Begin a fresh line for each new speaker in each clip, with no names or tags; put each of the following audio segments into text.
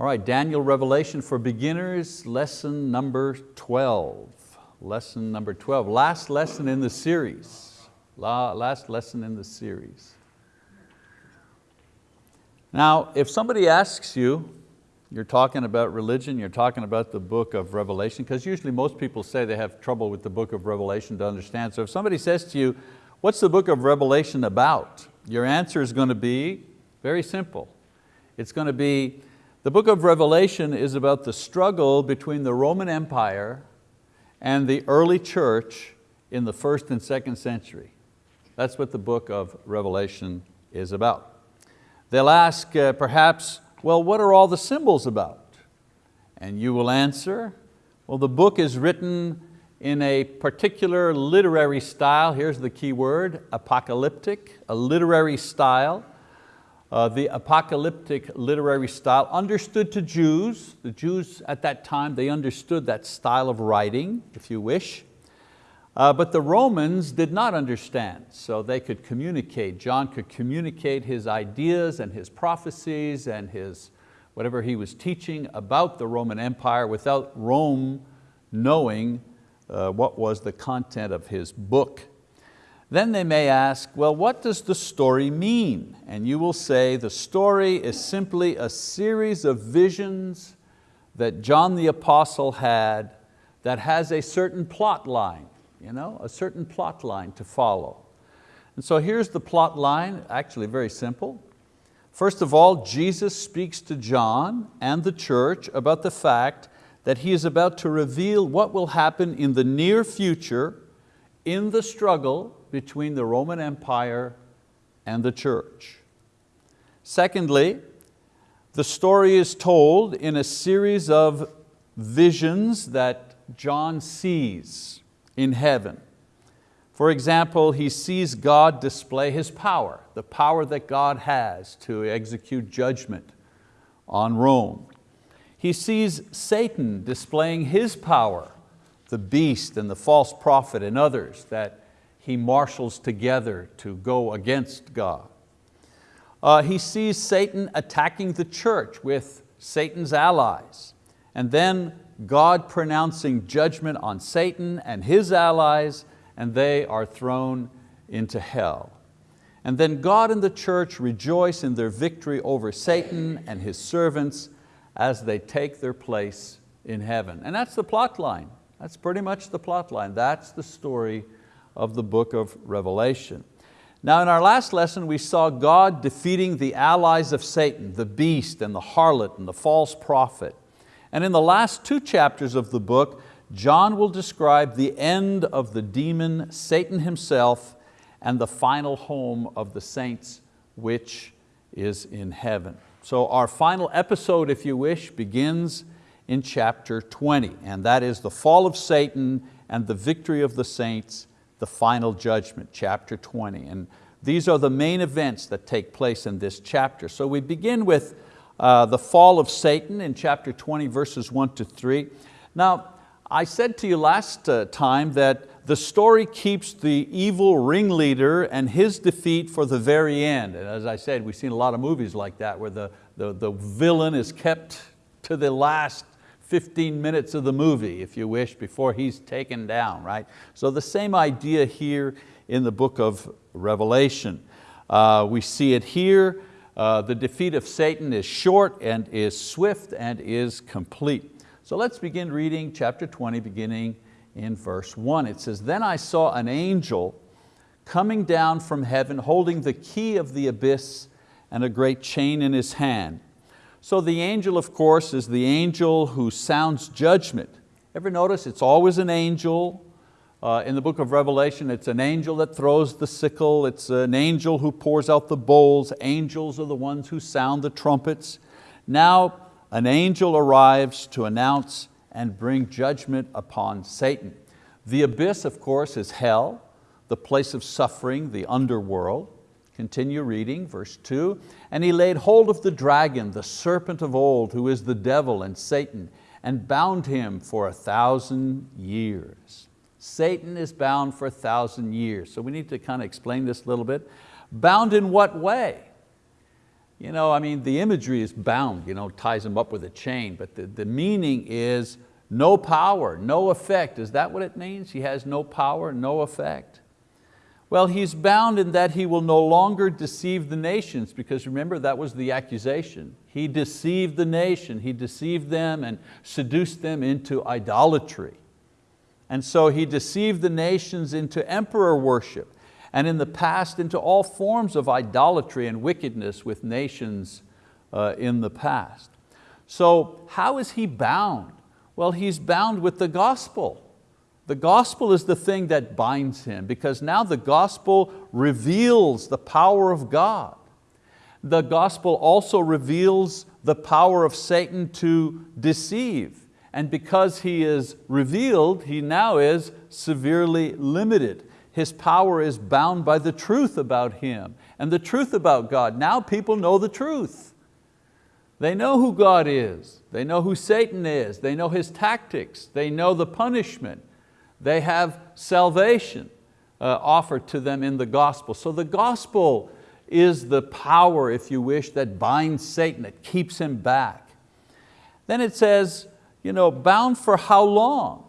All right, Daniel Revelation for Beginners, lesson number 12. Lesson number 12, last lesson in the series. Last lesson in the series. Now, if somebody asks you, you're talking about religion, you're talking about the book of Revelation, because usually most people say they have trouble with the book of Revelation to understand. So if somebody says to you, what's the book of Revelation about? Your answer is going to be very simple. It's going to be, the book of Revelation is about the struggle between the Roman Empire and the early church in the first and second century. That's what the book of Revelation is about. They'll ask uh, perhaps, well, what are all the symbols about? And you will answer, well, the book is written in a particular literary style, here's the key word, apocalyptic, a literary style uh, the apocalyptic literary style understood to Jews. The Jews at that time, they understood that style of writing, if you wish. Uh, but the Romans did not understand, so they could communicate. John could communicate his ideas and his prophecies and his, whatever he was teaching about the Roman Empire without Rome knowing uh, what was the content of his book. Then they may ask, well, what does the story mean? And you will say, the story is simply a series of visions that John the Apostle had that has a certain plot line, you know, a certain plot line to follow. And so here's the plot line, actually very simple. First of all, Jesus speaks to John and the church about the fact that he is about to reveal what will happen in the near future in the struggle between the Roman Empire and the church. Secondly, the story is told in a series of visions that John sees in heaven. For example, he sees God display His power, the power that God has to execute judgment on Rome. He sees Satan displaying his power, the beast and the false prophet and others that he marshals together to go against God. Uh, he sees Satan attacking the church with Satan's allies, and then God pronouncing judgment on Satan and his allies, and they are thrown into hell. And then God and the church rejoice in their victory over Satan and his servants as they take their place in heaven. And that's the plot line. That's pretty much the plot line. That's the story of the book of Revelation. Now in our last lesson we saw God defeating the allies of Satan, the beast and the harlot and the false prophet. And in the last two chapters of the book, John will describe the end of the demon, Satan himself, and the final home of the saints, which is in heaven. So our final episode, if you wish, begins in chapter 20, and that is the fall of Satan and the victory of the saints the final judgment, chapter 20. And these are the main events that take place in this chapter. So we begin with uh, the fall of Satan in chapter 20, verses one to three. Now, I said to you last uh, time that the story keeps the evil ringleader and his defeat for the very end. And as I said, we've seen a lot of movies like that where the, the, the villain is kept to the last 15 minutes of the movie, if you wish, before he's taken down, right? So the same idea here in the book of Revelation. Uh, we see it here, uh, the defeat of Satan is short and is swift and is complete. So let's begin reading chapter 20, beginning in verse one. It says, then I saw an angel coming down from heaven holding the key of the abyss and a great chain in his hand. So the angel, of course, is the angel who sounds judgment. Ever notice it's always an angel. Uh, in the book of Revelation, it's an angel that throws the sickle, it's an angel who pours out the bowls, angels are the ones who sound the trumpets. Now an angel arrives to announce and bring judgment upon Satan. The abyss, of course, is hell, the place of suffering, the underworld. Continue reading, verse two. And he laid hold of the dragon, the serpent of old, who is the devil and Satan, and bound him for a thousand years. Satan is bound for a thousand years. So we need to kind of explain this a little bit. Bound in what way? you know, I mean, the imagery is bound, you know, ties him up with a chain, but the, the meaning is no power, no effect. Is that what it means? He has no power, no effect? Well, he's bound in that he will no longer deceive the nations because remember that was the accusation. He deceived the nation, he deceived them and seduced them into idolatry. And so he deceived the nations into emperor worship and in the past into all forms of idolatry and wickedness with nations uh, in the past. So how is he bound? Well, he's bound with the gospel. The gospel is the thing that binds him because now the gospel reveals the power of God. The gospel also reveals the power of Satan to deceive. And because he is revealed, he now is severely limited. His power is bound by the truth about him and the truth about God. Now people know the truth. They know who God is. They know who Satan is. They know his tactics. They know the punishment. They have salvation uh, offered to them in the gospel. So the gospel is the power, if you wish, that binds Satan, that keeps him back. Then it says, you know, bound for how long?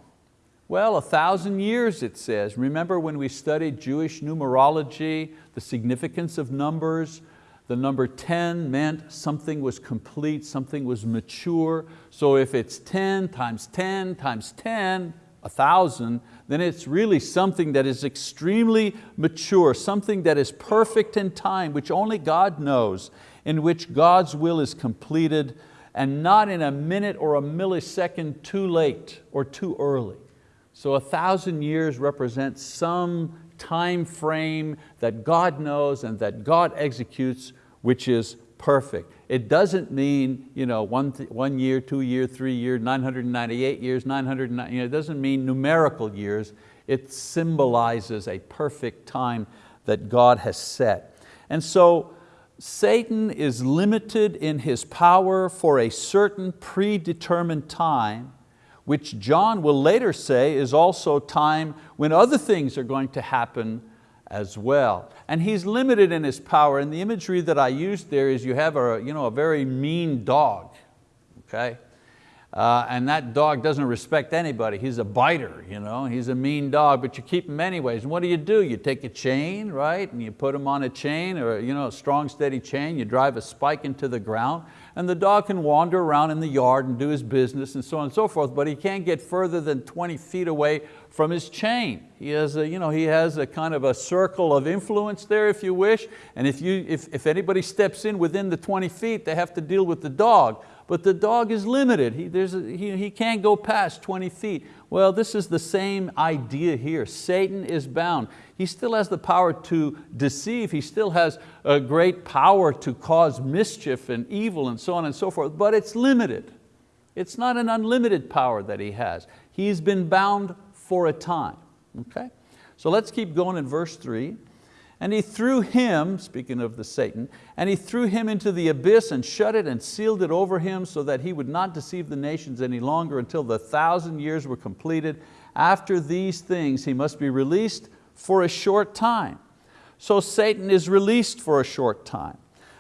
Well, a thousand years it says. Remember when we studied Jewish numerology, the significance of numbers, the number 10 meant something was complete, something was mature. So if it's 10 times 10 times 10, a thousand, then it's really something that is extremely mature, something that is perfect in time, which only God knows, in which God's will is completed and not in a minute or a millisecond too late or too early. So a thousand years represents some time frame that God knows and that God executes, which is perfect. It doesn't mean you know, one, one year, two year, three year, 998 years, 909, you know, it doesn't mean numerical years. It symbolizes a perfect time that God has set. And so Satan is limited in his power for a certain predetermined time which John will later say is also time when other things are going to happen as well. And he's limited in his power, and the imagery that I used there is you have a, you know, a very mean dog, okay? Uh, and that dog doesn't respect anybody. He's a biter, you know? he's a mean dog, but you keep him anyways. And what do you do? You take a chain, right? And you put him on a chain or you know, a strong, steady chain, you drive a spike into the ground, and the dog can wander around in the yard and do his business and so on and so forth, but he can't get further than 20 feet away from his chain. He has a, you know, he has a kind of a circle of influence there if you wish, and if, you, if, if anybody steps in within the 20 feet, they have to deal with the dog but the dog is limited. He, a, he, he can't go past 20 feet. Well, this is the same idea here. Satan is bound. He still has the power to deceive. He still has a great power to cause mischief and evil and so on and so forth, but it's limited. It's not an unlimited power that he has. He's been bound for a time, okay? So let's keep going in verse three. And he threw him, speaking of the Satan, and he threw him into the abyss and shut it and sealed it over him so that he would not deceive the nations any longer until the thousand years were completed. After these things he must be released for a short time. So Satan is released for a short time.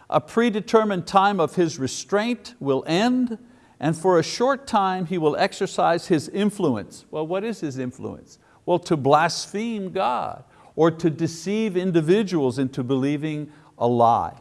A predetermined time of his restraint will end and for a short time he will exercise his influence. Well, what is his influence? Well, to blaspheme God or to deceive individuals into believing a lie.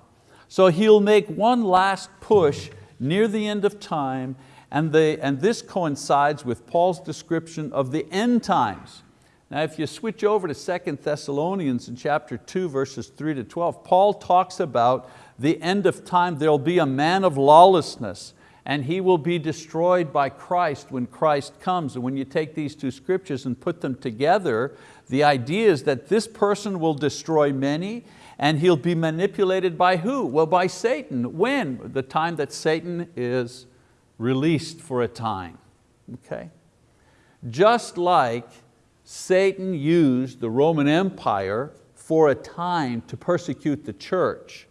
So he'll make one last push near the end of time and, and this coincides with Paul's description of the end times. Now if you switch over to 2 Thessalonians in chapter 2 verses 3 to 12, Paul talks about the end of time, there'll be a man of lawlessness and he will be destroyed by Christ when Christ comes. And when you take these two scriptures and put them together, the idea is that this person will destroy many and he'll be manipulated by who? Well, by Satan. When? The time that Satan is released for a time, okay? Just like Satan used the Roman Empire for a time to persecute the church.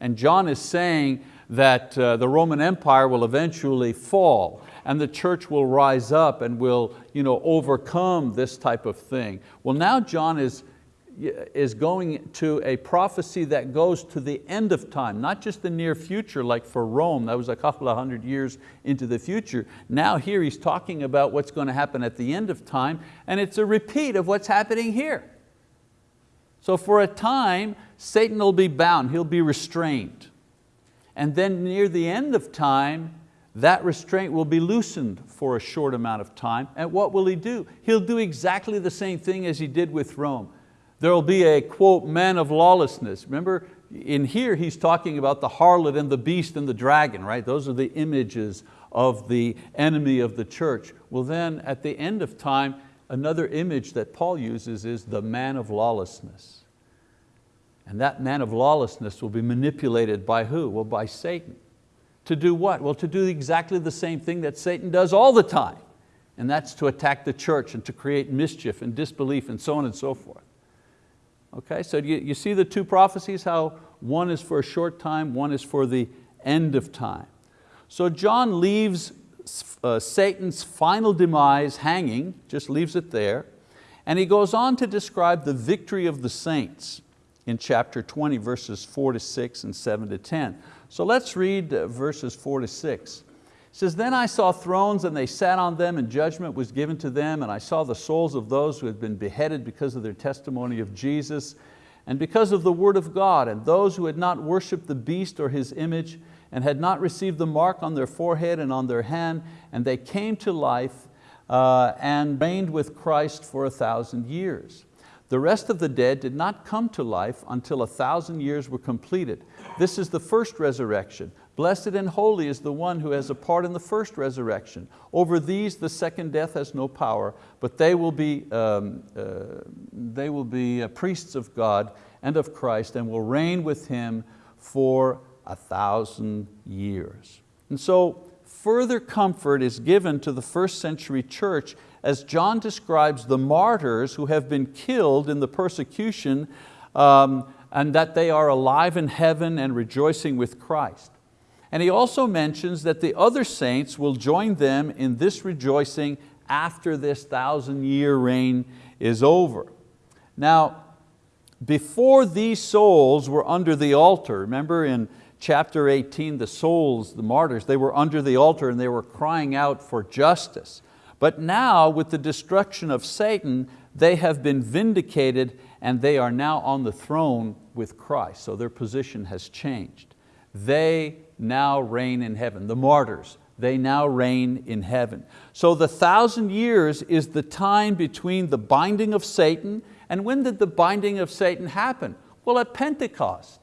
And John is saying that uh, the Roman Empire will eventually fall and the church will rise up and will you know, overcome this type of thing. Well now John is is going to a prophecy that goes to the end of time, not just the near future like for Rome, that was a couple of hundred years into the future. Now here he's talking about what's going to happen at the end of time and it's a repeat of what's happening here. So for a time, Satan will be bound, he'll be restrained. And then near the end of time, that restraint will be loosened for a short amount of time. And what will he do? He'll do exactly the same thing as he did with Rome. There will be a, quote, man of lawlessness. Remember, in here he's talking about the harlot and the beast and the dragon, right? Those are the images of the enemy of the church. Well then, at the end of time, another image that Paul uses is the man of lawlessness. And that man of lawlessness will be manipulated by who? Well, by Satan. To do what? Well, to do exactly the same thing that Satan does all the time. And that's to attack the church and to create mischief and disbelief and so on and so forth. Okay, so you, you see the two prophecies, how one is for a short time, one is for the end of time. So John leaves uh, Satan's final demise hanging, just leaves it there, and he goes on to describe the victory of the saints in chapter 20, verses four to six and seven to 10. So let's read uh, verses four to six. It says, then I saw thrones and they sat on them and judgment was given to them and I saw the souls of those who had been beheaded because of their testimony of Jesus and because of the word of God and those who had not worshiped the beast or his image and had not received the mark on their forehead and on their hand and they came to life uh, and reigned with Christ for a thousand years. The rest of the dead did not come to life until a thousand years were completed. This is the first resurrection. Blessed and holy is the one who has a part in the first resurrection. Over these the second death has no power, but they will be, um, uh, they will be uh, priests of God and of Christ and will reign with Him for a thousand years. And so further comfort is given to the first century church as John describes the martyrs who have been killed in the persecution um, and that they are alive in heaven and rejoicing with Christ. And he also mentions that the other saints will join them in this rejoicing after this thousand year reign is over. Now, before these souls were under the altar, remember in chapter 18, the souls, the martyrs, they were under the altar and they were crying out for justice. But now with the destruction of Satan, they have been vindicated and they are now on the throne with Christ. So their position has changed. They now reign in heaven. The martyrs, they now reign in heaven. So the thousand years is the time between the binding of Satan and when did the binding of Satan happen? Well, at Pentecost.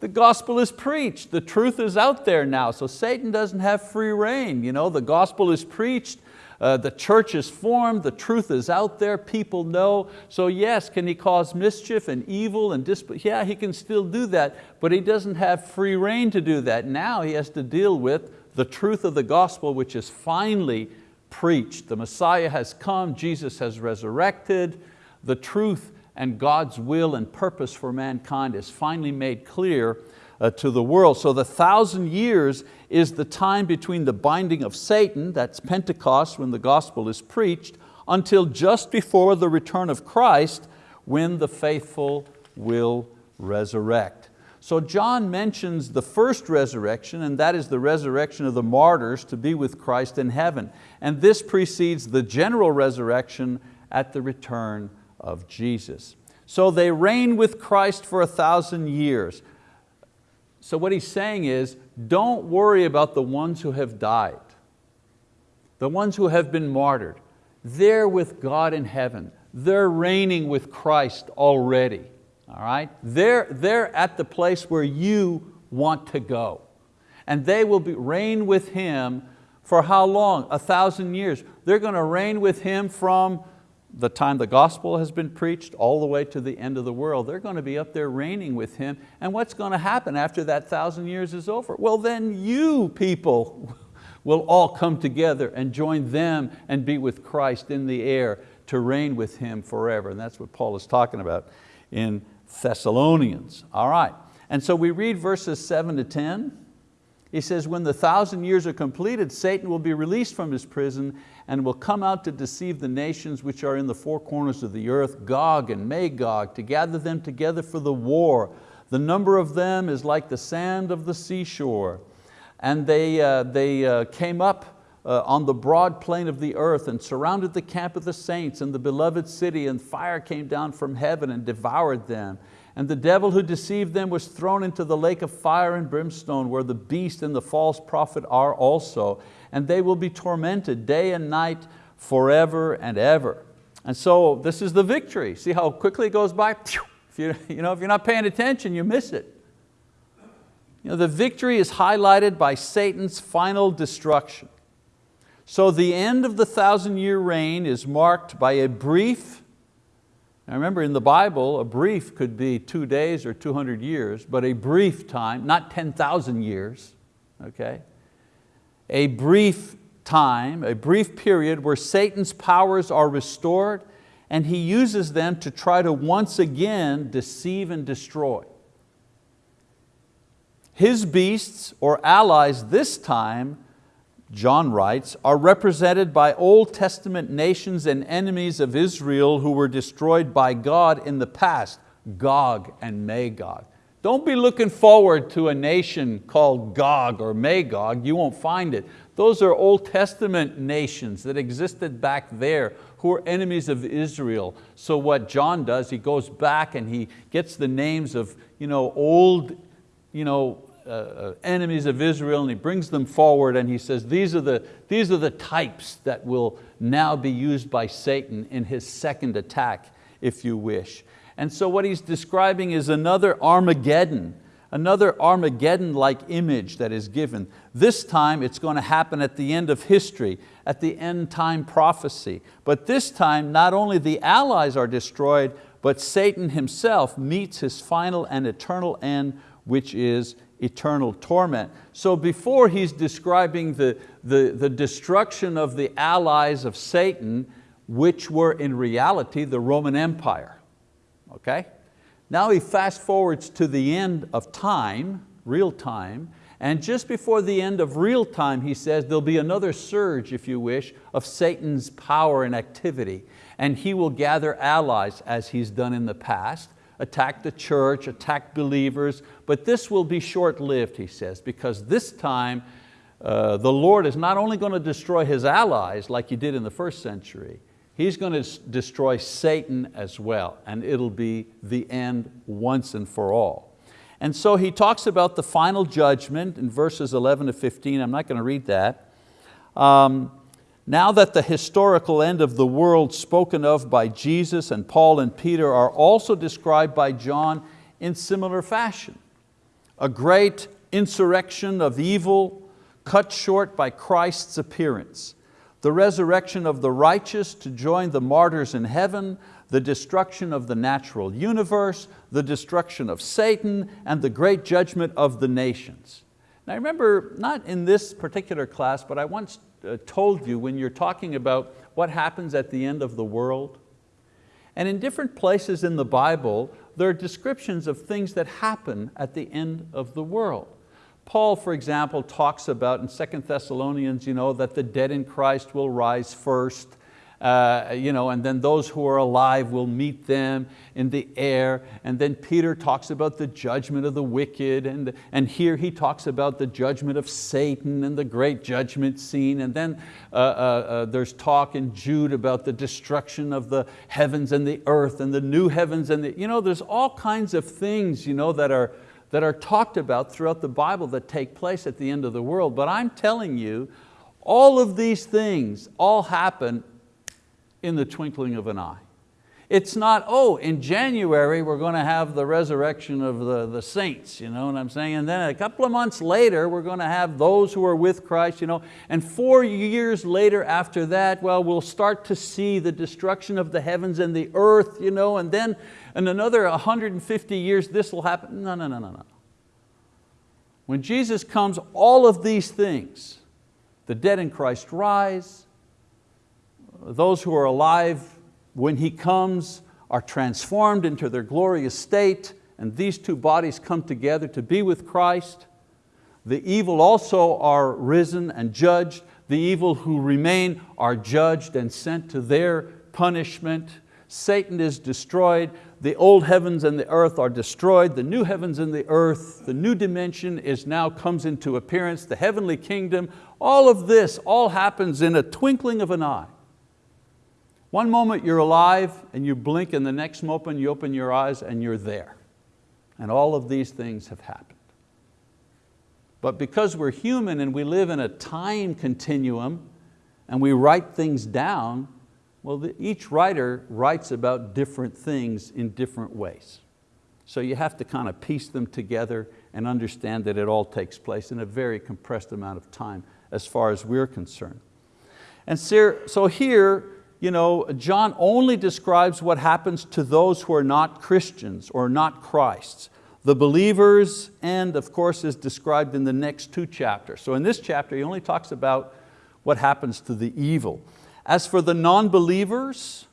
The gospel is preached, the truth is out there now, so Satan doesn't have free reign. You know, the gospel is preached, uh, the church is formed, the truth is out there, people know. So yes, can he cause mischief and evil and disp Yeah, he can still do that, but he doesn't have free reign to do that. Now he has to deal with the truth of the gospel which is finally preached. The Messiah has come, Jesus has resurrected, the truth and God's will and purpose for mankind is finally made clear uh, to the world. So the thousand years is the time between the binding of Satan, that's Pentecost when the gospel is preached, until just before the return of Christ when the faithful will resurrect. So John mentions the first resurrection and that is the resurrection of the martyrs to be with Christ in heaven. And this precedes the general resurrection at the return of Jesus. So they reign with Christ for a thousand years. So what he's saying is, don't worry about the ones who have died, the ones who have been martyred. They're with God in heaven. They're reigning with Christ already. All right? They're, they're at the place where you want to go. And they will be, reign with Him for how long? A thousand years. They're going to reign with Him from the time the gospel has been preached all the way to the end of the world, they're going to be up there reigning with Him. And what's going to happen after that thousand years is over? Well then you people will all come together and join them and be with Christ in the air to reign with Him forever. And that's what Paul is talking about in Thessalonians. All right, and so we read verses seven to 10. He says, when the thousand years are completed, Satan will be released from his prison and will come out to deceive the nations which are in the four corners of the earth, Gog and Magog, to gather them together for the war. The number of them is like the sand of the seashore. And they, uh, they uh, came up uh, on the broad plain of the earth and surrounded the camp of the saints and the beloved city and fire came down from heaven and devoured them. And the devil who deceived them was thrown into the lake of fire and brimstone where the beast and the false prophet are also. And they will be tormented day and night forever and ever. And so this is the victory. See how quickly it goes by? If, you, you know, if you're not paying attention, you miss it. You know, the victory is highlighted by Satan's final destruction. So the end of the thousand year reign is marked by a brief now remember in the Bible, a brief could be two days or 200 years, but a brief time, not 10,000 years, okay? A brief time, a brief period where Satan's powers are restored and he uses them to try to once again deceive and destroy. His beasts or allies this time John writes, are represented by Old Testament nations and enemies of Israel who were destroyed by God in the past, Gog and Magog. Don't be looking forward to a nation called Gog or Magog, you won't find it. Those are Old Testament nations that existed back there who are enemies of Israel. So what John does, he goes back and he gets the names of you know, old you know, uh, uh, enemies of Israel and he brings them forward and he says, these are, the, these are the types that will now be used by Satan in his second attack, if you wish. And so what he's describing is another Armageddon, another Armageddon-like image that is given. This time it's going to happen at the end of history, at the end time prophecy. But this time not only the allies are destroyed, but Satan himself meets his final and eternal end, which is eternal torment. So before he's describing the, the, the destruction of the allies of Satan, which were in reality the Roman Empire. Okay? Now he fast forwards to the end of time, real time, and just before the end of real time, he says, there'll be another surge, if you wish, of Satan's power and activity. And he will gather allies as he's done in the past attack the church, attack believers, but this will be short-lived, he says, because this time uh, the Lord is not only going to destroy His allies like He did in the first century, He's going to destroy Satan as well, and it'll be the end once and for all. And so he talks about the final judgment in verses 11 to 15. I'm not going to read that. Um, now that the historical end of the world spoken of by Jesus and Paul and Peter are also described by John in similar fashion. A great insurrection of evil cut short by Christ's appearance. The resurrection of the righteous to join the martyrs in heaven, the destruction of the natural universe, the destruction of Satan, and the great judgment of the nations. Now I remember, not in this particular class, but I once uh, told you when you're talking about what happens at the end of the world. And in different places in the Bible, there are descriptions of things that happen at the end of the world. Paul, for example, talks about in 2 Thessalonians you know, that the dead in Christ will rise first, uh, you know, and then those who are alive will meet them in the air. And then Peter talks about the judgment of the wicked, and, and here he talks about the judgment of Satan and the great judgment scene. And then uh, uh, uh, there's talk in Jude about the destruction of the heavens and the earth and the new heavens. and the, you know, There's all kinds of things you know, that, are, that are talked about throughout the Bible that take place at the end of the world. But I'm telling you, all of these things all happen in the twinkling of an eye. It's not, oh, in January we're going to have the resurrection of the, the saints, you know what I'm saying? And then a couple of months later we're going to have those who are with Christ, you know, and four years later after that, well, we'll start to see the destruction of the heavens and the earth, you know, and then in another 150 years this will happen. No, no, no, no, no. When Jesus comes, all of these things, the dead in Christ rise, those who are alive when He comes are transformed into their glorious state and these two bodies come together to be with Christ. The evil also are risen and judged. The evil who remain are judged and sent to their punishment. Satan is destroyed. The old heavens and the earth are destroyed. The new heavens and the earth, the new dimension is now comes into appearance, the heavenly kingdom. All of this all happens in a twinkling of an eye. One moment you're alive and you blink and the next moment you open your eyes and you're there. And all of these things have happened. But because we're human and we live in a time continuum and we write things down, well, the, each writer writes about different things in different ways. So you have to kind of piece them together and understand that it all takes place in a very compressed amount of time as far as we're concerned. And so here, you know, John only describes what happens to those who are not Christians or not Christ's. The believers and of course is described in the next two chapters. So in this chapter he only talks about what happens to the evil. As for the non-believers,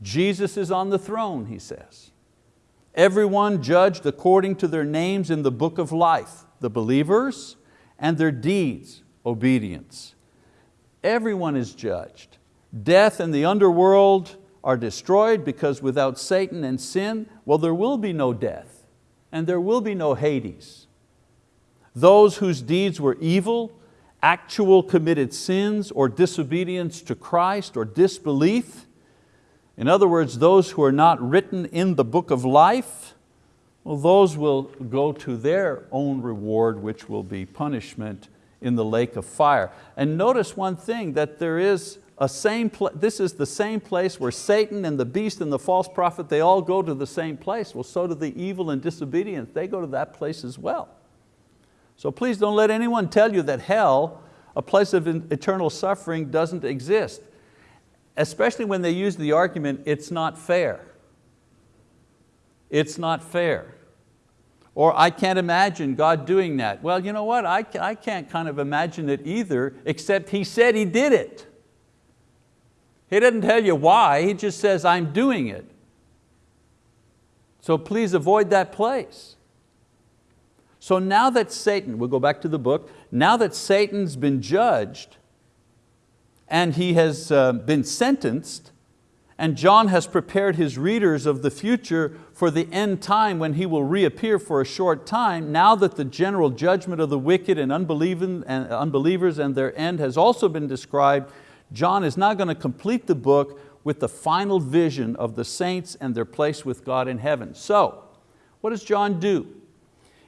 Jesus is on the throne, he says. Everyone judged according to their names in the book of life, the believers and their deeds, obedience. Everyone is judged. Death and the underworld are destroyed because without Satan and sin, well, there will be no death and there will be no Hades. Those whose deeds were evil, actual committed sins or disobedience to Christ or disbelief, in other words, those who are not written in the book of life, well, those will go to their own reward, which will be punishment in the lake of fire. And notice one thing, that there is a same, this is the same place where Satan and the beast and the false prophet, they all go to the same place. Well, so do the evil and disobedience, they go to that place as well. So please don't let anyone tell you that hell, a place of eternal suffering doesn't exist. Especially when they use the argument, it's not fair. It's not fair. Or I can't imagine God doing that. Well, you know what, I, I can't kind of imagine it either, except He said He did it. He doesn't tell you why, He just says, I'm doing it. So please avoid that place. So now that Satan, we'll go back to the book, now that Satan's been judged and he has uh, been sentenced, and John has prepared his readers of the future for the end time when he will reappear for a short time, now that the general judgment of the wicked and unbelievers and their end has also been described, John is now going to complete the book with the final vision of the saints and their place with God in heaven. So, what does John do?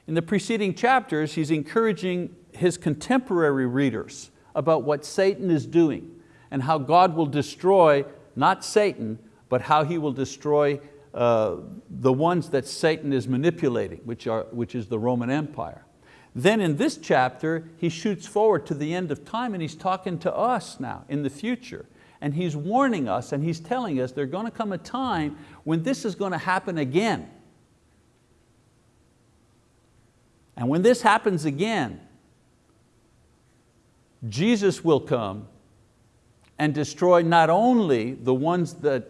In the preceding chapters, he's encouraging his contemporary readers about what Satan is doing and how God will destroy, not Satan, but how he will destroy uh, the ones that Satan is manipulating, which, are, which is the Roman Empire. Then in this chapter, he shoots forward to the end of time and he's talking to us now in the future. And he's warning us and he's telling us there's going to come a time when this is going to happen again. And when this happens again, Jesus will come and destroy not only the ones that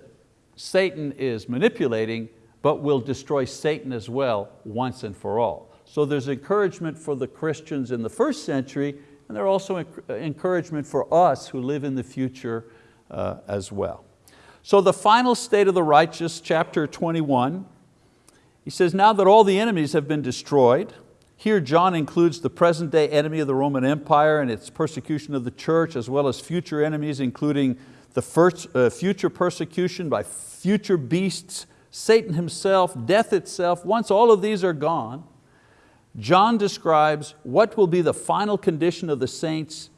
Satan is manipulating, but will destroy Satan as well once and for all. So there's encouragement for the Christians in the first century, and there's also encouragement for us who live in the future uh, as well. So the final state of the righteous, chapter 21, he says, now that all the enemies have been destroyed, here John includes the present day enemy of the Roman Empire and its persecution of the church as well as future enemies including the first, uh, future persecution by future beasts, Satan himself, death itself. Once all of these are gone, John describes what will be the final condition of the saints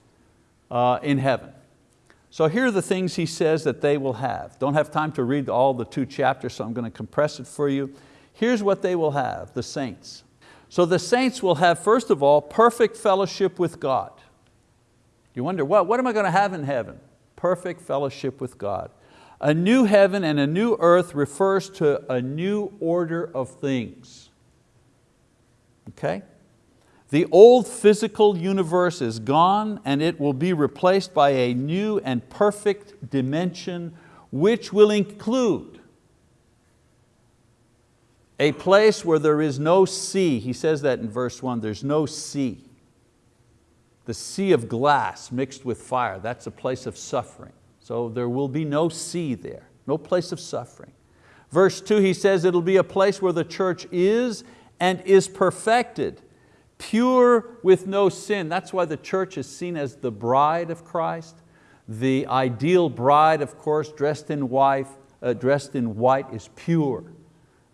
uh, in heaven. So here are the things he says that they will have. Don't have time to read all the two chapters, so I'm going to compress it for you. Here's what they will have, the saints. So the saints will have, first of all, perfect fellowship with God. You wonder, what, what am I going to have in heaven? Perfect fellowship with God. A new heaven and a new earth refers to a new order of things. Okay? The old physical universe is gone and it will be replaced by a new and perfect dimension which will include a place where there is no sea. He says that in verse one, there's no sea. the sea of glass mixed with fire. That's a place of suffering. So there will be no sea there, no place of suffering. Verse two, he says it'll be a place where the church is and is perfected, pure with no sin. That's why the church is seen as the bride of Christ. The ideal bride, of course, dressed in white, uh, dressed in white is pure.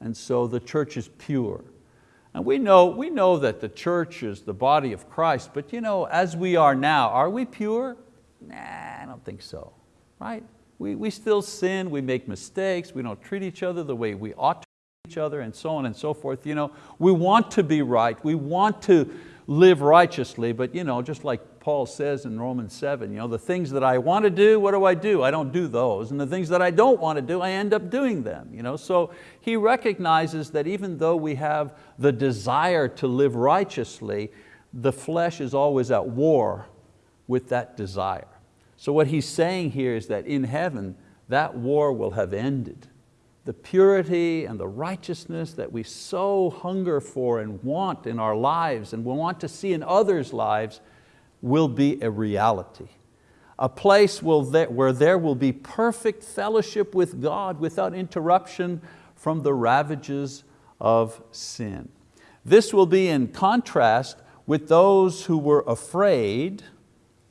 And so the church is pure. And we know, we know that the church is the body of Christ, but you know, as we are now, are we pure? Nah, I don't think so, right? We, we still sin, we make mistakes, we don't treat each other the way we ought to each other and so on and so forth. You know, we want to be right, we want to live righteously, but you know, just like Paul says in Romans 7, you know, the things that I want to do, what do I do? I don't do those. And the things that I don't want to do, I end up doing them. You know? So he recognizes that even though we have the desire to live righteously, the flesh is always at war with that desire. So what he's saying here is that in heaven, that war will have ended. The purity and the righteousness that we so hunger for and want in our lives and we want to see in others' lives will be a reality. A place where there will be perfect fellowship with God without interruption from the ravages of sin. This will be in contrast with those who were afraid,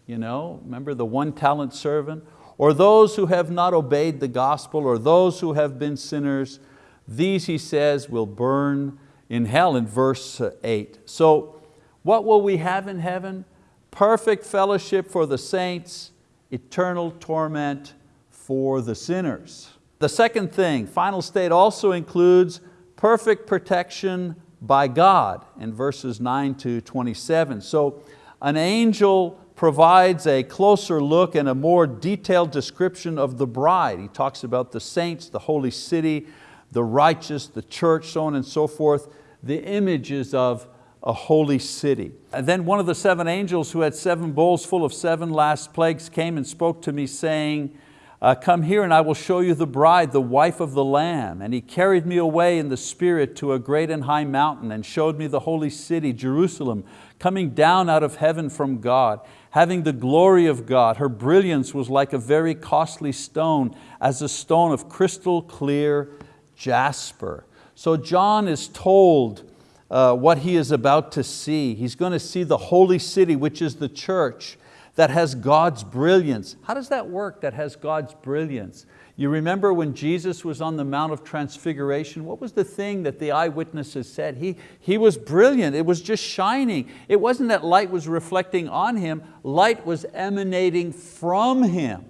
you know, remember the one talent servant, or those who have not obeyed the gospel, or those who have been sinners, these, he says, will burn in hell in verse eight. So what will we have in heaven? Perfect fellowship for the saints, eternal torment for the sinners. The second thing, final state also includes perfect protection by God in verses 9 to 27. So an angel provides a closer look and a more detailed description of the bride. He talks about the saints, the holy city, the righteous, the church, so on and so forth, the images of a holy city. And then one of the seven angels who had seven bowls full of seven last plagues came and spoke to me saying, uh, come here and I will show you the bride, the wife of the Lamb. And he carried me away in the spirit to a great and high mountain and showed me the holy city, Jerusalem, coming down out of heaven from God, having the glory of God. Her brilliance was like a very costly stone, as a stone of crystal clear jasper. So John is told uh, what he is about to see. He's going to see the holy city, which is the church, that has God's brilliance. How does that work, that has God's brilliance? You remember when Jesus was on the Mount of Transfiguration, what was the thing that the eyewitnesses said? He, he was brilliant, it was just shining. It wasn't that light was reflecting on Him, light was emanating from Him.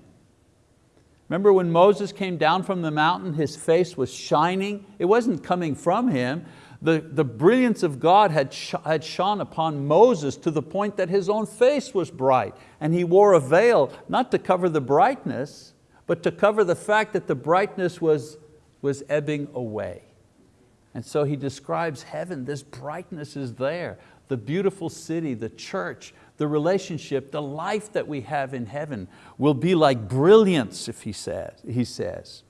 Remember when Moses came down from the mountain, his face was shining? It wasn't coming from him, the, the brilliance of God had, sh had shone upon Moses to the point that his own face was bright and he wore a veil, not to cover the brightness, but to cover the fact that the brightness was, was ebbing away. And so he describes heaven, this brightness is there, the beautiful city, the church, the relationship, the life that we have in heaven will be like brilliance, if he says. He, says.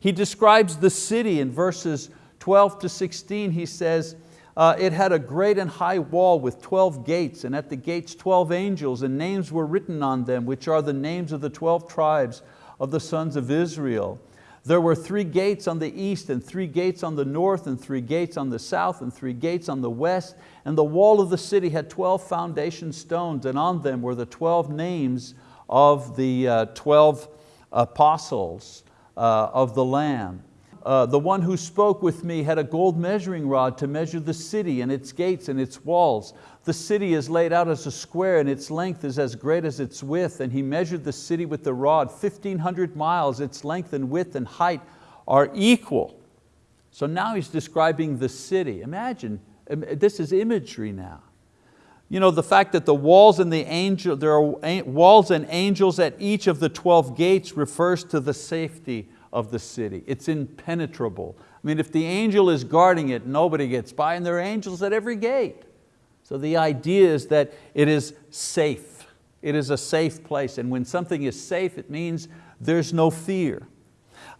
he describes the city in verses 12 to 16, he says, uh, it had a great and high wall with 12 gates, and at the gates 12 angels, and names were written on them, which are the names of the 12 tribes of the sons of Israel. There were three gates on the east, and three gates on the north, and three gates on the south, and three gates on the west. And the wall of the city had 12 foundation stones, and on them were the 12 names of the uh, 12 apostles uh, of the Lamb. Uh, the one who spoke with me had a gold measuring rod to measure the city and its gates and its walls. The city is laid out as a square and its length is as great as its width. And he measured the city with the rod, 1,500 miles, its length and width and height are equal. So now he's describing the city. Imagine, this is imagery now. You know, the fact that the walls and the angel, there are walls and angels at each of the 12 gates refers to the safety of the city. It's impenetrable. I mean, if the angel is guarding it, nobody gets by, and there are angels at every gate. So the idea is that it is safe. It is a safe place, and when something is safe, it means there's no fear.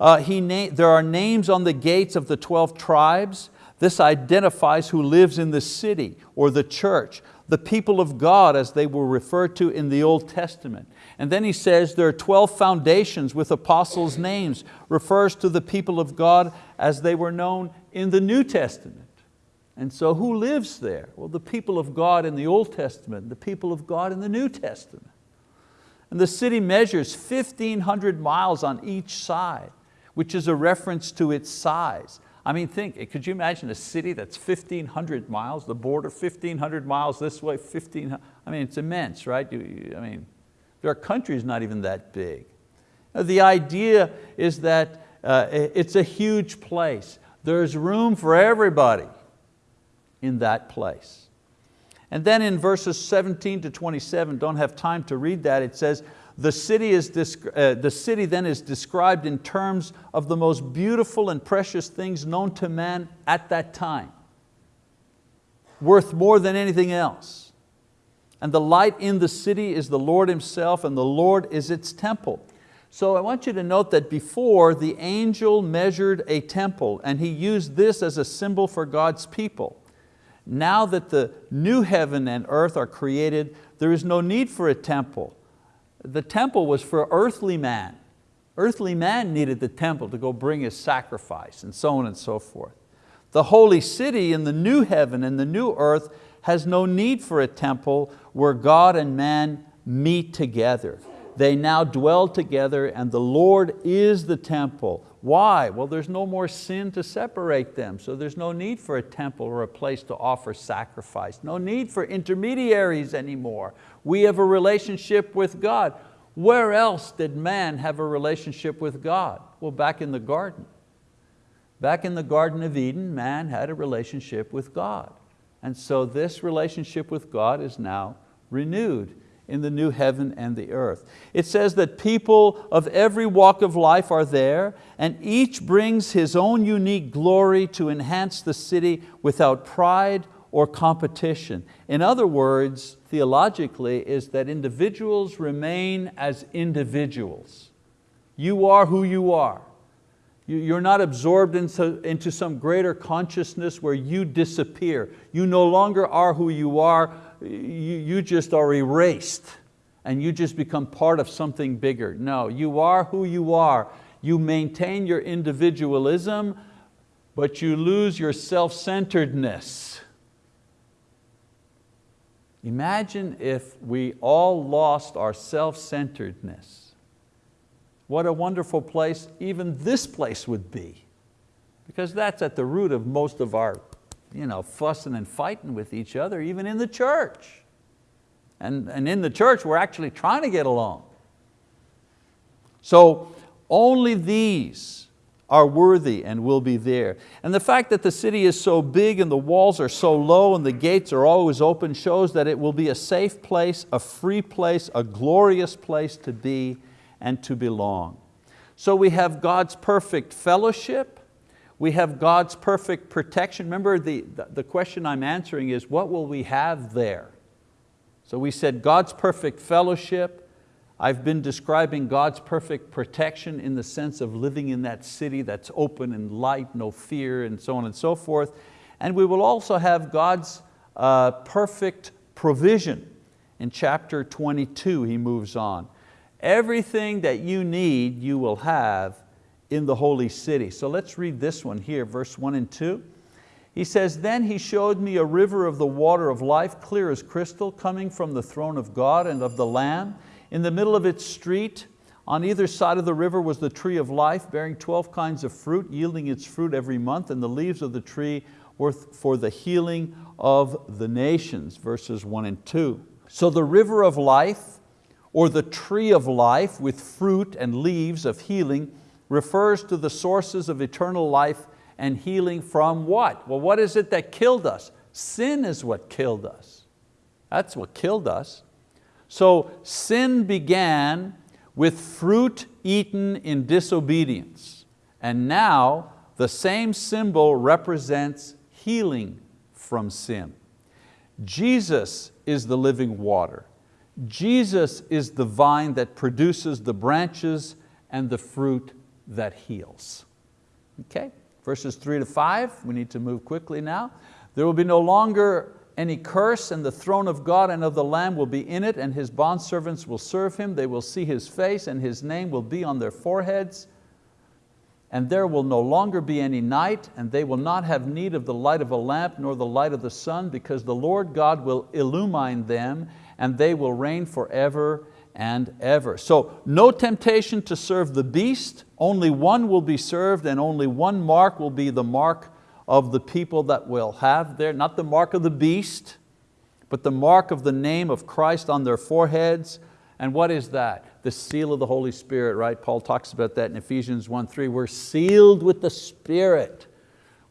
Uh, he there are names on the gates of the 12 tribes. This identifies who lives in the city or the church. the people of God as they were referred to in the Old Testament. And then he says there are 12 foundations with apostles' names, refers to the people of God as they were known in the New Testament. And so who lives there? Well, the people of God in the Old Testament, the people of God in the New Testament. And the city measures 1,500 miles on each side, which is a reference to its size. I mean, think, could you imagine a city that's 1,500 miles, the border 1,500 miles this way, 1,500, I mean, it's immense, right? You, I mean, are countries not even that big. The idea is that uh, it's a huge place. There's room for everybody in that place. And then in verses 17 to 27, don't have time to read that, it says, the city, is, uh, the city then is described in terms of the most beautiful and precious things known to man at that time, worth more than anything else. And the light in the city is the Lord Himself and the Lord is its temple. So I want you to note that before the angel measured a temple and he used this as a symbol for God's people. Now that the new heaven and earth are created, there is no need for a temple the temple was for earthly man. Earthly man needed the temple to go bring his sacrifice and so on and so forth. The holy city in the new heaven and the new earth has no need for a temple where God and man meet together. They now dwell together and the Lord is the temple. Why? Well, there's no more sin to separate them, so there's no need for a temple or a place to offer sacrifice. No need for intermediaries anymore. We have a relationship with God. Where else did man have a relationship with God? Well, back in the garden. Back in the Garden of Eden, man had a relationship with God. And so this relationship with God is now renewed in the new heaven and the earth. It says that people of every walk of life are there and each brings his own unique glory to enhance the city without pride or competition. In other words, theologically, is that individuals remain as individuals. You are who you are. You're not absorbed into, some greater consciousness where you disappear. You no longer are who you are, you, you just are erased and you just become part of something bigger. No, you are who you are. You maintain your individualism, but you lose your self-centeredness. Imagine if we all lost our self-centeredness. What a wonderful place even this place would be. Because that's at the root of most of our you know, fussing and fighting with each other, even in the church. And, and in the church, we're actually trying to get along. So only these are worthy and will be there. And the fact that the city is so big and the walls are so low and the gates are always open shows that it will be a safe place, a free place, a glorious place to be and to belong. So we have God's perfect fellowship, we have God's perfect protection. Remember the, the question I'm answering is what will we have there? So we said God's perfect fellowship, I've been describing God's perfect protection in the sense of living in that city that's open and light, no fear, and so on and so forth. And we will also have God's uh, perfect provision. In chapter 22, he moves on. Everything that you need, you will have in the holy city. So let's read this one here, verse one and two. He says, then he showed me a river of the water of life, clear as crystal, coming from the throne of God and of the Lamb. In the middle of its street, on either side of the river was the tree of life, bearing 12 kinds of fruit, yielding its fruit every month, and the leaves of the tree were for the healing of the nations, verses one and two. So the river of life, or the tree of life with fruit and leaves of healing, refers to the sources of eternal life and healing from what? Well, what is it that killed us? Sin is what killed us. That's what killed us. So sin began with fruit eaten in disobedience. And now the same symbol represents healing from sin. Jesus is the living water. Jesus is the vine that produces the branches and the fruit that heals. Okay, verses three to five, we need to move quickly now. There will be no longer any curse, and the throne of God and of the Lamb will be in it, and His bondservants will serve Him. They will see His face, and His name will be on their foreheads. And there will no longer be any night, and they will not have need of the light of a lamp, nor the light of the sun, because the Lord God will illumine them, and they will reign forever and ever. So no temptation to serve the beast, only one will be served, and only one mark will be the mark of the people that will have there, not the mark of the beast, but the mark of the name of Christ on their foreheads. And what is that? The seal of the Holy Spirit, right? Paul talks about that in Ephesians 1, 3. We're sealed with the Spirit.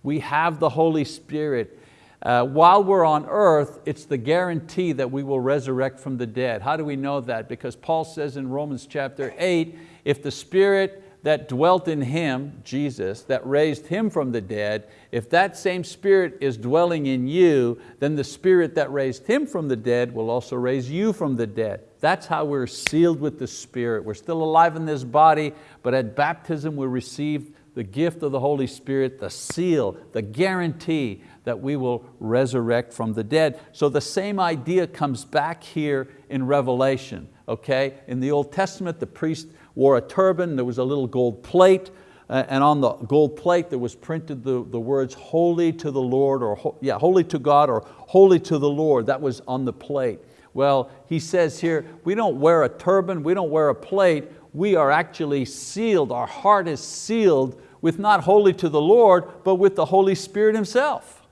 We have the Holy Spirit. Uh, while we're on earth, it's the guarantee that we will resurrect from the dead. How do we know that? Because Paul says in Romans chapter 8, if the Spirit that dwelt in Him, Jesus, that raised Him from the dead, if that same Spirit is dwelling in you, then the Spirit that raised Him from the dead will also raise you from the dead. That's how we're sealed with the Spirit. We're still alive in this body, but at baptism we receive the gift of the Holy Spirit, the seal, the guarantee that we will resurrect from the dead. So the same idea comes back here in Revelation. Okay? In the Old Testament, the priest wore a turban, there was a little gold plate, uh, and on the gold plate there was printed the, the words holy to the Lord, or yeah, holy to God, or holy to the Lord, that was on the plate. Well, he says here, we don't wear a turban, we don't wear a plate, we are actually sealed, our heart is sealed with not holy to the Lord, but with the Holy Spirit Himself.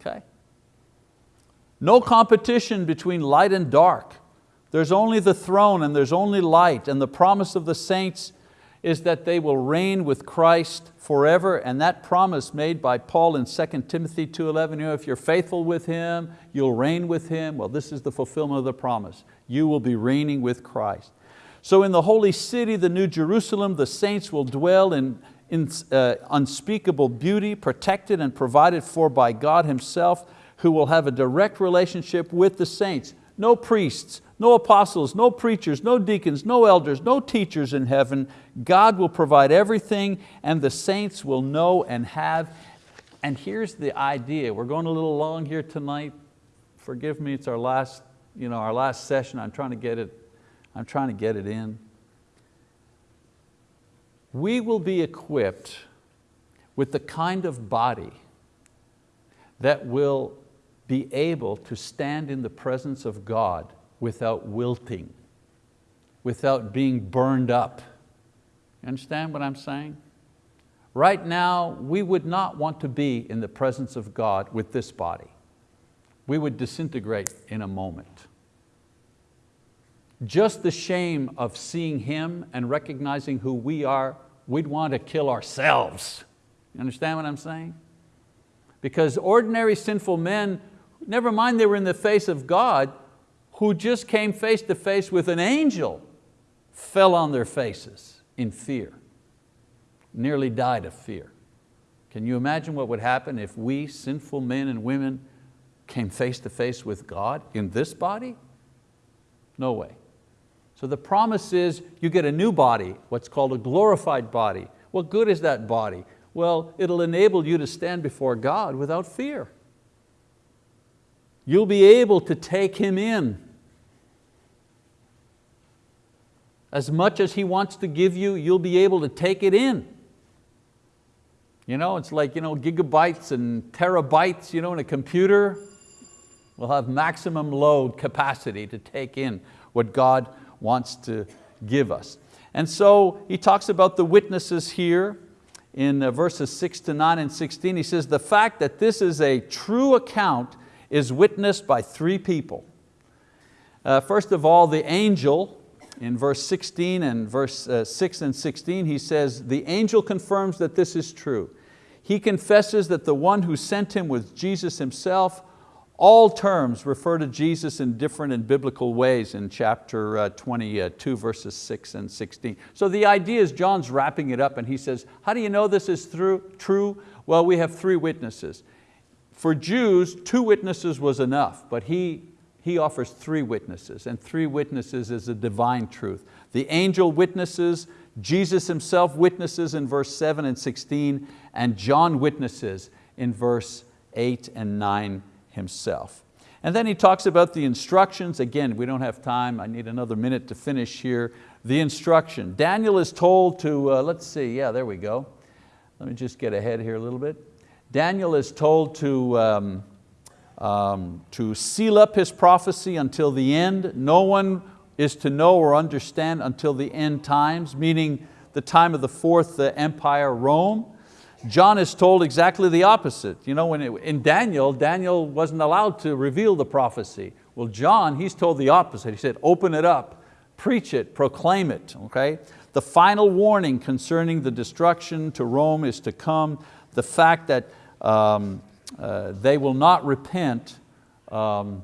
Okay? No competition between light and dark. There's only the throne and there's only light and the promise of the saints is that they will reign with Christ forever and that promise made by Paul in 2 Timothy 2.11, you know, if you're faithful with Him, you'll reign with Him. Well, this is the fulfillment of the promise. You will be reigning with Christ. So in the holy city, the New Jerusalem, the saints will dwell in, in uh, unspeakable beauty, protected and provided for by God Himself, who will have a direct relationship with the saints. No priests, no apostles, no preachers, no deacons, no elders, no teachers in heaven. God will provide everything and the saints will know and have. And here's the idea, we're going a little long here tonight. Forgive me, it's our last, you know, our last session. I'm trying to get it, I'm trying to get it in. We will be equipped with the kind of body that will be able to stand in the presence of God without wilting, without being burned up. You understand what I'm saying? Right now, we would not want to be in the presence of God with this body. We would disintegrate in a moment. Just the shame of seeing Him and recognizing who we are, we'd want to kill ourselves. You understand what I'm saying? Because ordinary sinful men, never mind they were in the face of God, who just came face to face with an angel fell on their faces in fear, nearly died of fear. Can you imagine what would happen if we, sinful men and women, came face to face with God in this body? No way. So the promise is you get a new body, what's called a glorified body. What good is that body? Well, it'll enable you to stand before God without fear. You'll be able to take Him in As much as He wants to give you, you'll be able to take it in. You know, it's like you know, gigabytes and terabytes you know, in a computer will have maximum load capacity to take in what God wants to give us. And so he talks about the witnesses here in uh, verses six to nine and 16. He says, the fact that this is a true account is witnessed by three people. Uh, first of all, the angel in verse 16 and verse uh, 6 and 16, he says, the angel confirms that this is true. He confesses that the one who sent him was Jesus himself. All terms refer to Jesus in different and biblical ways in chapter uh, 22, verses 6 and 16. So the idea is John's wrapping it up and he says, how do you know this is true? Well, we have three witnesses. For Jews, two witnesses was enough, but he he offers three witnesses, and three witnesses is a divine truth. The angel witnesses, Jesus himself witnesses in verse 7 and 16, and John witnesses in verse 8 and 9 himself. And then he talks about the instructions. Again, we don't have time. I need another minute to finish here. The instruction. Daniel is told to, uh, let's see, yeah, there we go. Let me just get ahead here a little bit. Daniel is told to, um, um, to seal up his prophecy until the end. No one is to know or understand until the end times, meaning the time of the fourth empire, Rome. John is told exactly the opposite. You know, when it, in Daniel, Daniel wasn't allowed to reveal the prophecy. Well, John, he's told the opposite. He said, open it up, preach it, proclaim it, okay? The final warning concerning the destruction to Rome is to come. The fact that um, uh, they will not repent um,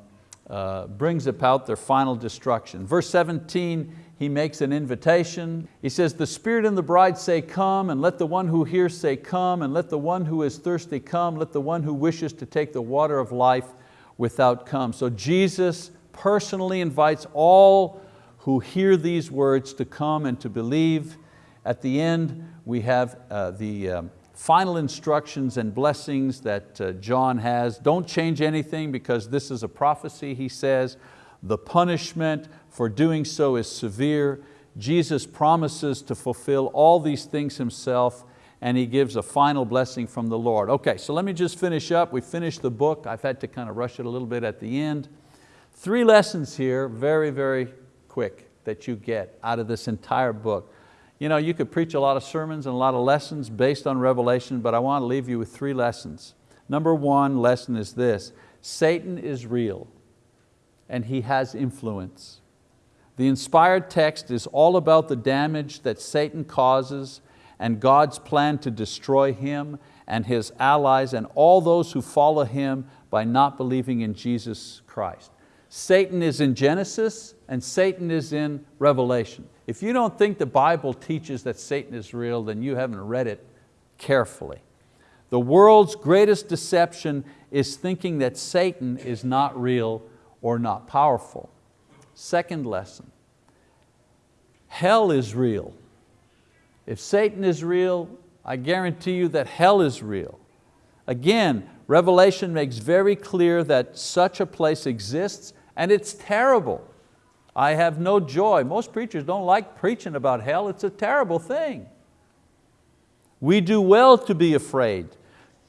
uh, brings about their final destruction. Verse 17, he makes an invitation. He says, the Spirit and the bride say, come, and let the one who hears say, come, and let the one who is thirsty come, let the one who wishes to take the water of life without come. So Jesus personally invites all who hear these words to come and to believe. At the end, we have uh, the um, final instructions and blessings that uh, John has. Don't change anything because this is a prophecy, he says. The punishment for doing so is severe. Jesus promises to fulfill all these things himself and he gives a final blessing from the Lord. Okay, so let me just finish up. We finished the book. I've had to kind of rush it a little bit at the end. Three lessons here, very, very quick, that you get out of this entire book. You know, you could preach a lot of sermons and a lot of lessons based on Revelation, but I want to leave you with three lessons. Number one lesson is this, Satan is real and he has influence. The inspired text is all about the damage that Satan causes and God's plan to destroy him and his allies and all those who follow him by not believing in Jesus Christ. Satan is in Genesis and Satan is in Revelation. If you don't think the Bible teaches that Satan is real, then you haven't read it carefully. The world's greatest deception is thinking that Satan is not real or not powerful. Second lesson, hell is real. If Satan is real, I guarantee you that hell is real. Again, Revelation makes very clear that such a place exists and it's terrible. I have no joy. Most preachers don't like preaching about hell. It's a terrible thing. We do well to be afraid.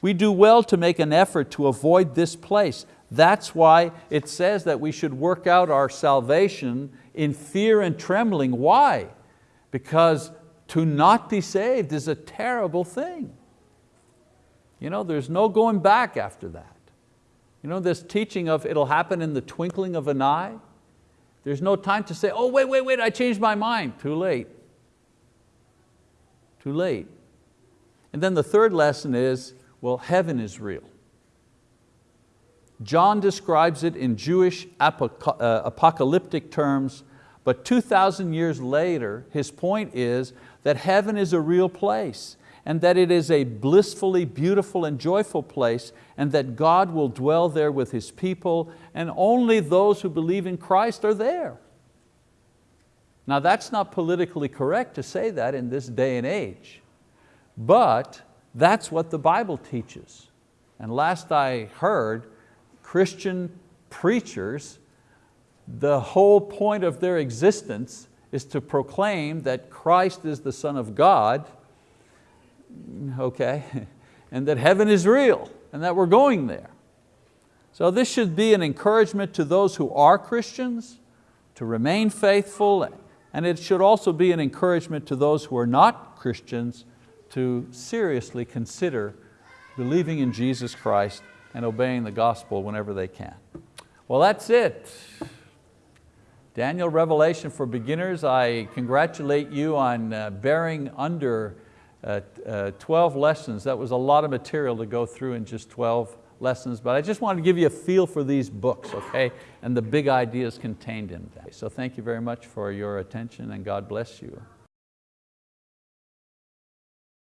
We do well to make an effort to avoid this place. That's why it says that we should work out our salvation in fear and trembling. Why? Because to not be saved is a terrible thing. You know, there's no going back after that. You know, this teaching of it'll happen in the twinkling of an eye, there's no time to say, oh, wait, wait, wait, I changed my mind. Too late. Too late. And then the third lesson is, well, heaven is real. John describes it in Jewish uh, apocalyptic terms, but 2,000 years later, his point is that heaven is a real place and that it is a blissfully beautiful and joyful place and that God will dwell there with His people and only those who believe in Christ are there. Now that's not politically correct to say that in this day and age, but that's what the Bible teaches. And last I heard, Christian preachers, the whole point of their existence is to proclaim that Christ is the Son of God, okay, and that heaven is real and that we're going there. So this should be an encouragement to those who are Christians to remain faithful and it should also be an encouragement to those who are not Christians to seriously consider believing in Jesus Christ and obeying the gospel whenever they can. Well, that's it. Daniel Revelation for Beginners, I congratulate you on uh, bearing under uh, uh, 12 lessons. That was a lot of material to go through in just 12 lessons, but I just wanted to give you a feel for these books, okay, and the big ideas contained in them. So thank you very much for your attention and God bless you.